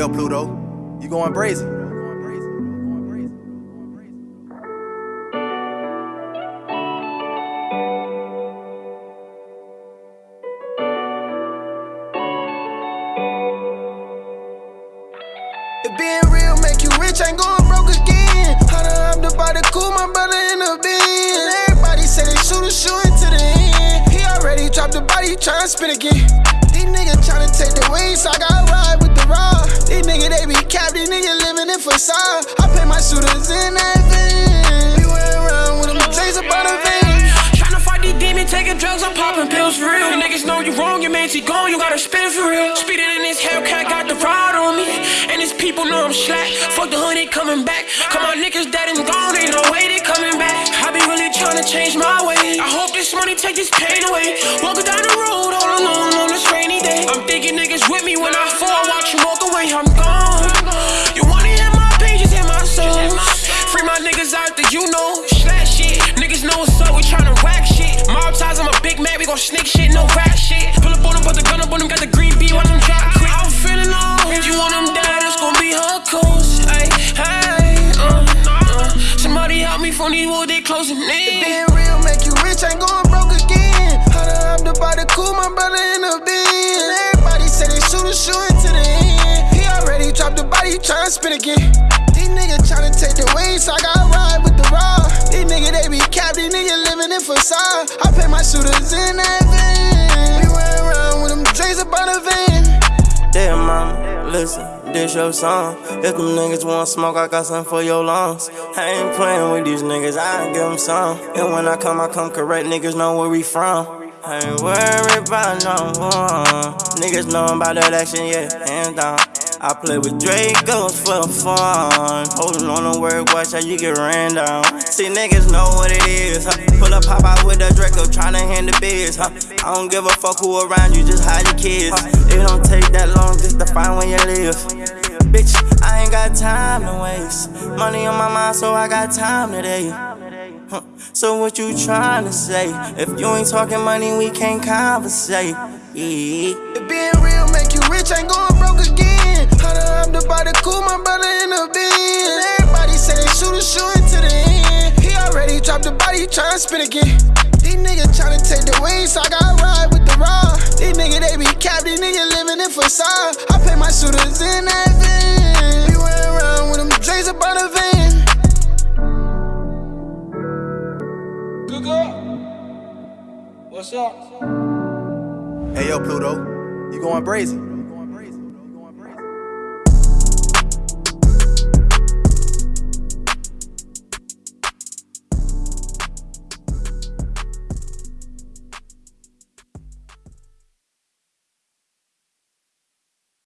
yo, Pluto, you going brazen? Being real make you rich, ain't going broke again. How to hop the body cool, my brother in the bin. Everybody say they shoot a shoe into the end. He already dropped the body, tryna spin again. These niggas tryna take the wings, so I got ride living. I pay my shooters in that van. We went around with them J's about a van. Tryna fight these demons, taking drugs, I'm popping pills for real. Niggas know you wrong, your man he gone, you gotta spin for real. Speeding in this Hellcat, got the rod on me. And his people know I'm slack. Fuck the honey coming back. Come on, niggas dead and gone, ain't no way they coming back. I be really tryna change my way. I hope this money take this pain away. Walking down the road all alone on this rainy day. I'm thinking niggas with me when I fall, watch you walk away, I'm gone. Niggas out there, you know, slash shit. Niggas know what's up, we tryna rack shit. Mob ties, I'm a big man, we gon' sneak shit, no rap shit. Pull up on them, put the gun up on them, got the green beat, watch them drop quick. I'm feeling low, if you want them dead, it's gon' be her coast. Hey, hey, uh, uh. Somebody help me from these walls, they closing in. Being real make you rich, ain't going broke again. How to hop the body cool, my brother in the bin. Everybody say they shoot a shoe into the end. He already dropped the body, tryna spin again. These niggas tryna take the wings, so I got facade. I pay my shooters in van. We went around with them J's about a van. Damn, mama, listen, this your song. If them niggas want smoke, I got something for your lungs. I ain't playing with these niggas, I give them some. And when I come, I come correct, niggas know where we from. I ain't worried about no one. Niggas know about that action, yeah, hands down. I play with Dracos for fun. Holding on to work, watch how you get ran down. See, niggas know what it is. Huh? Pull up, pop out with the Draco, tryna hand the biz. Huh? I don't give a fuck who around you, just hide your kids. It don't take that long just to find where you live. Bitch, I ain't got time to waste. Money on my mind, so I got time today. So what you tryna say? If you ain't talking money, we can't conversate. Yeah. Being real rich, ain't going broke again. How to hop the body cool, my brother in the bin. Everybody say they shoot a shoe into the end. He already dropped the body, tryna spin again. These niggas tryna take the wings, so I got ride with the raw. These niggas, they be capped, these niggas living in facade. I pay my shooters in that van. We went around with them J's about a van. Good girl. What's up? Hey yo, Pluto, you going brazen?